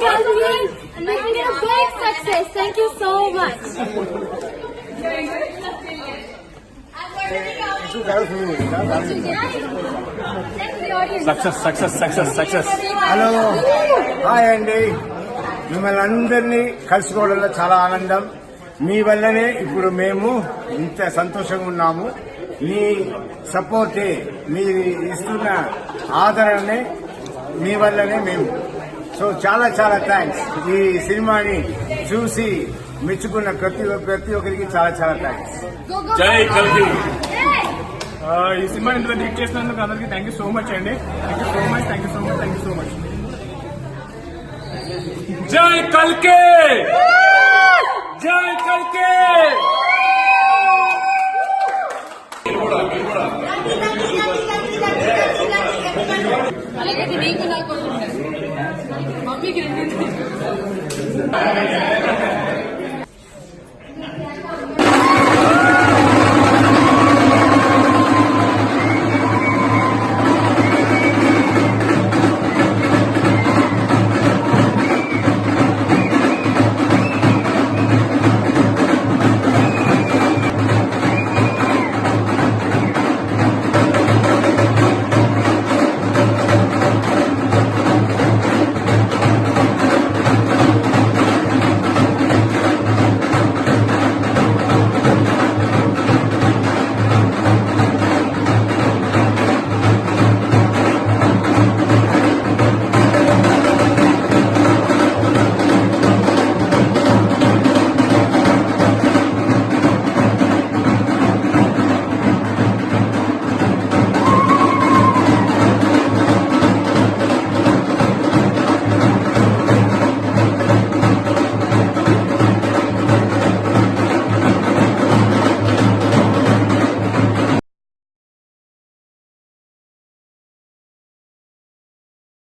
and and making it a big success. Thank you so much. Success success success success hello hi అండి మిమ్మల్ని అందరినీ కలుసుకోవడంలో చాలా ఆనందం మీ వల్లనే ఇప్పుడు మేము ఇంత సంతోషంగా ఉన్నాము మీ సపోర్టే మీరు ఇస్తున్న ఆదరణనే మీ వల్లనే మేము सो चाला चाला थैंक्स ही सिनेमा ने చూసి మెచ్చుకున్న ప్రతి ఒక్కరికి చాలా చాలా థాంక్స్ జై కల్కి ఆ ఈ సినిమాని డైరెక్ట్ చేసినందుకు అందరికీ థాంక్యూ సో మచ్ అండి thank you so much thank you so much జై కల్కి జై కల్కి Big